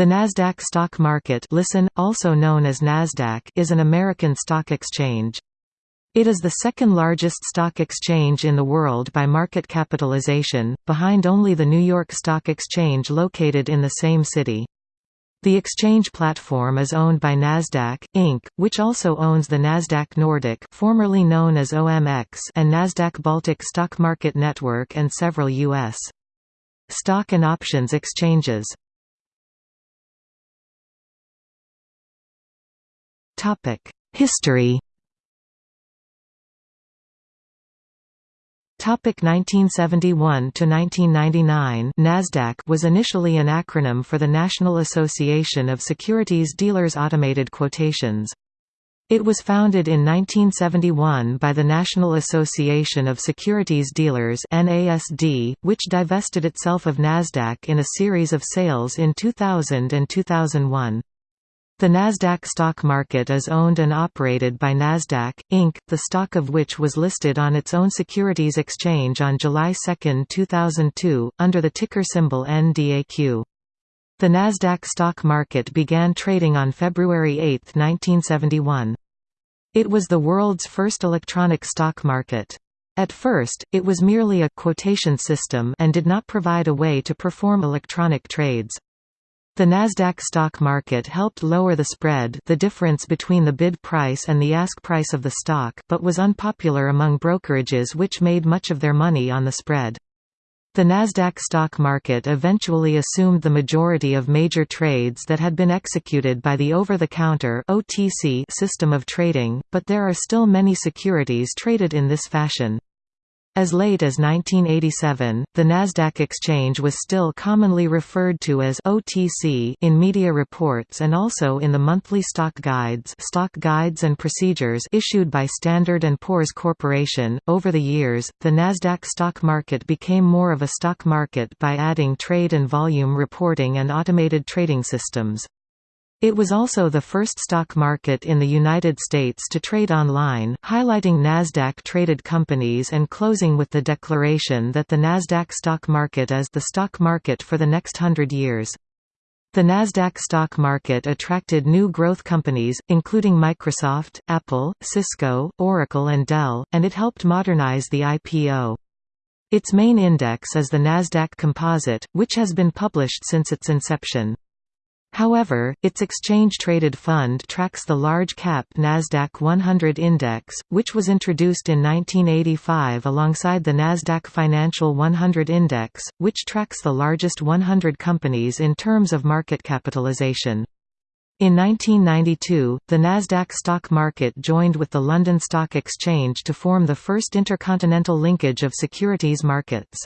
The Nasdaq stock market listen, also known as Nasdaq is an American stock exchange. It is the second largest stock exchange in the world by market capitalization, behind only the New York Stock Exchange located in the same city. The exchange platform is owned by Nasdaq, Inc., which also owns the Nasdaq Nordic formerly known as OMX and Nasdaq Baltic Stock Market Network and several U.S. stock and options exchanges. History Topic 1971 to 1999 Nasdaq was initially an acronym for the National Association of Securities Dealers Automated Quotations. It was founded in 1971 by the National Association of Securities Dealers (NASD), which divested itself of Nasdaq in a series of sales in 2000 and 2001. The Nasdaq stock market is owned and operated by Nasdaq, Inc., the stock of which was listed on its own securities exchange on July 2, 2002, under the ticker symbol NDAQ. The Nasdaq stock market began trading on February 8, 1971. It was the world's first electronic stock market. At first, it was merely a quotation system and did not provide a way to perform electronic trades. The Nasdaq stock market helped lower the spread the difference between the bid price and the ask price of the stock but was unpopular among brokerages which made much of their money on the spread. The Nasdaq stock market eventually assumed the majority of major trades that had been executed by the over-the-counter (OTC) system of trading, but there are still many securities traded in this fashion. As late as 1987, the Nasdaq exchange was still commonly referred to as OTC in media reports and also in the monthly stock guides, stock guides and procedures issued by Standard and Poor's Corporation. Over the years, the Nasdaq stock market became more of a stock market by adding trade and volume reporting and automated trading systems. It was also the first stock market in the United States to trade online, highlighting Nasdaq-traded companies and closing with the declaration that the Nasdaq stock market is the stock market for the next hundred years. The Nasdaq stock market attracted new growth companies, including Microsoft, Apple, Cisco, Oracle and Dell, and it helped modernize the IPO. Its main index is the Nasdaq Composite, which has been published since its inception. However, its exchange-traded fund tracks the large-cap Nasdaq 100 index, which was introduced in 1985 alongside the Nasdaq Financial 100 index, which tracks the largest 100 companies in terms of market capitalization. In 1992, the Nasdaq stock market joined with the London Stock Exchange to form the first intercontinental linkage of securities markets.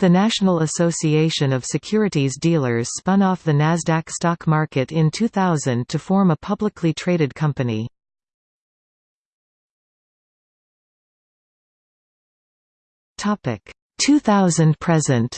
The National Association of Securities Dealers spun off the Nasdaq stock market in 2000 to form a publicly traded company. Topic 2000 present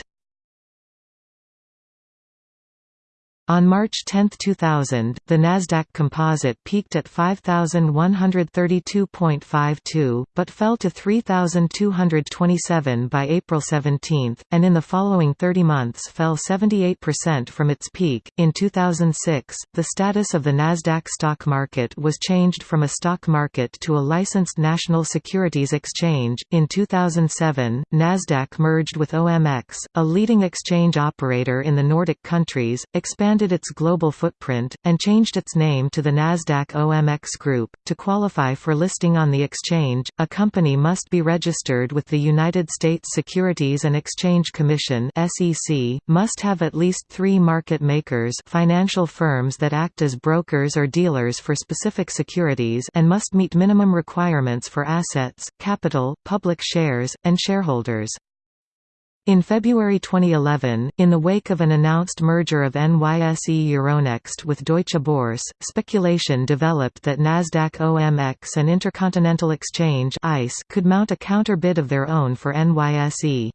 On March 10, 2000, the Nasdaq Composite peaked at 5132.52, but fell to 3227 by April 17, and in the following 30 months fell 78% from its peak. In 2006, the status of the Nasdaq stock market was changed from a stock market to a licensed national securities exchange. In 2007, Nasdaq merged with OMX, a leading exchange operator in the Nordic countries, expanded expanded its global footprint, and changed its name to the Nasdaq OMX Group. To qualify for listing on the exchange, a company must be registered with the United States Securities and Exchange Commission (SEC), must have at least 3 market makers, financial firms that act as brokers or dealers for specific securities, and must meet minimum requirements for assets, capital, public shares, and shareholders. In February 2011, in the wake of an announced merger of NYSE Euronext with Deutsche Börse, speculation developed that Nasdaq OMX and Intercontinental Exchange (ICE) could mount a counter-bid of their own for NYSE.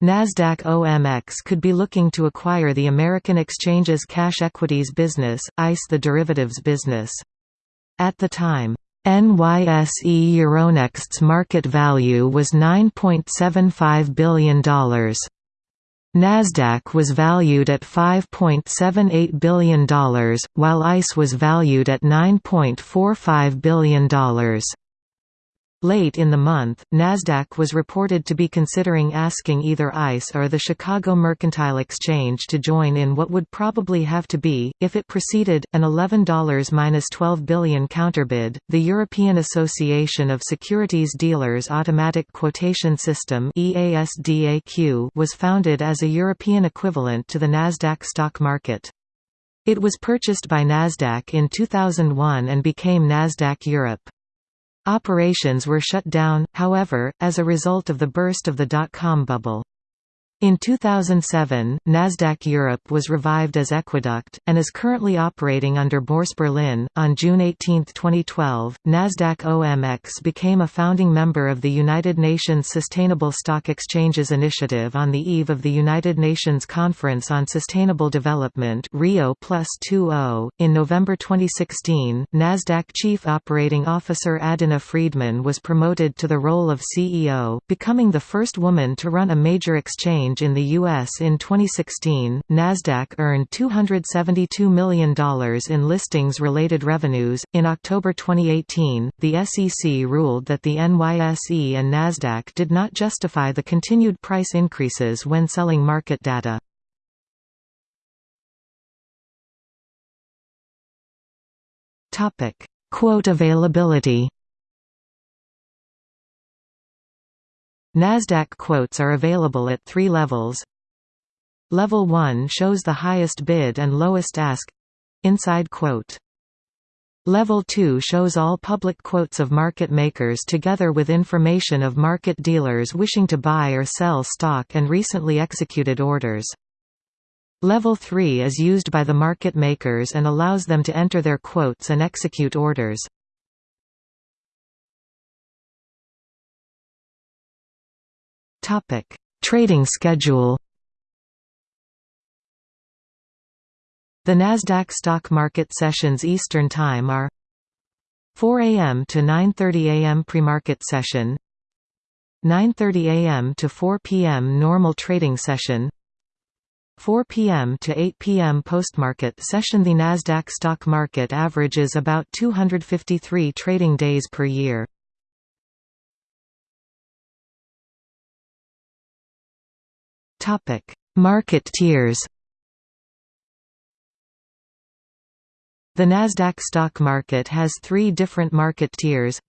Nasdaq OMX could be looking to acquire the American Exchange's cash equities business, ICE the derivatives business. At the time, NYSE Euronext's market value was $9.75 billion. Nasdaq was valued at $5.78 billion, while ICE was valued at $9.45 billion. Late in the month, Nasdaq was reported to be considering asking either ICE or the Chicago Mercantile Exchange to join in what would probably have to be, if it proceeded, an $11-12 billion counterbid. The European Association of Securities Dealers Automatic Quotation System (EASDAQ) was founded as a European equivalent to the Nasdaq stock market. It was purchased by Nasdaq in 2001 and became Nasdaq Europe. Operations were shut down, however, as a result of the burst of the dot-com bubble. In 2007, Nasdaq Europe was revived as Equiduct, and is currently operating under Bourse Berlin. On June 18, 2012, Nasdaq OMX became a founding member of the United Nations Sustainable Stock Exchanges Initiative on the eve of the United Nations Conference on Sustainable Development Rio oh. In November 2016, Nasdaq Chief Operating Officer Adena Friedman was promoted to the role of CEO, becoming the first woman to run a major exchange exchange in the U.S. in 2016, Nasdaq earned $272 million in listings-related revenues. In October 2018, the SEC ruled that the NYSE and Nasdaq did not justify the continued price increases when selling market data. Topic: Quote availability. NASDAQ quotes are available at three levels. Level 1 shows the highest bid and lowest ask inside quote. Level 2 shows all public quotes of market makers together with information of market dealers wishing to buy or sell stock and recently executed orders. Level 3 is used by the market makers and allows them to enter their quotes and execute orders. Topic: Trading schedule. The Nasdaq stock market sessions Eastern Time are 4 a.m. to 9:30 a.m. pre-market session, 9:30 a.m. to 4 p.m. normal trading session, 4 p.m. to 8 p.m. post-market session The Nasdaq stock market averages about 253 trading days per year. Market tiers. The Nasdaq stock market has 3 different market tiers.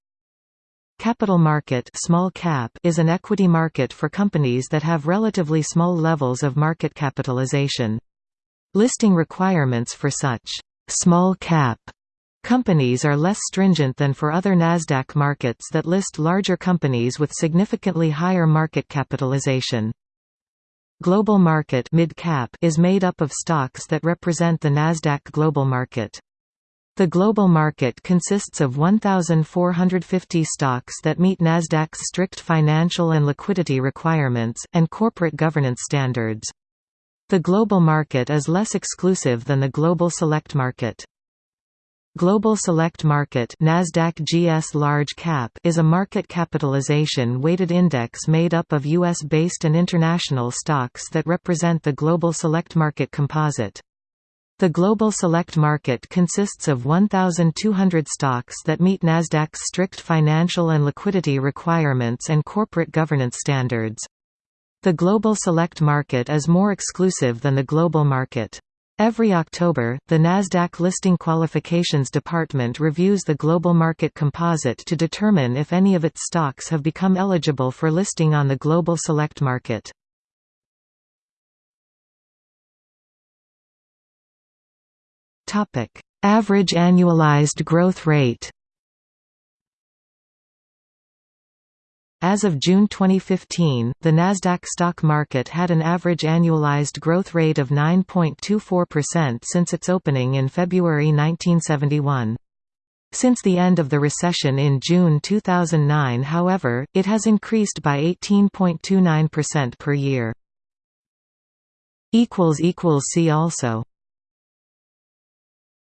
Capital market small cap is an equity market for companies that have relatively small levels of market capitalization. Listing requirements for such small cap companies are less stringent than for other Nasdaq markets that list larger companies with significantly higher market capitalization. Global Market mid-cap is made up of stocks that represent the Nasdaq Global Market. The global market consists of 1,450 stocks that meet Nasdaq's strict financial and liquidity requirements, and corporate governance standards. The global market is less exclusive than the global select market. Global Select Market Nasdaq GS Large Cap is a market capitalization weighted index made up of US-based and international stocks that represent the Global Select Market composite. The Global Select Market consists of 1,200 stocks that meet Nasdaq's strict financial and liquidity requirements and corporate governance standards. The Global Select Market is more exclusive than the Global Market. Every October, the Nasdaq Listing Qualifications Department reviews the global market composite to determine if any of its stocks have become eligible for listing on the global select market. Average annualized growth rate As of June 2015, the Nasdaq stock market had an average annualized growth rate of 9.24% since its opening in February 1971. Since the end of the recession in June 2009 however, it has increased by 18.29% per year. See also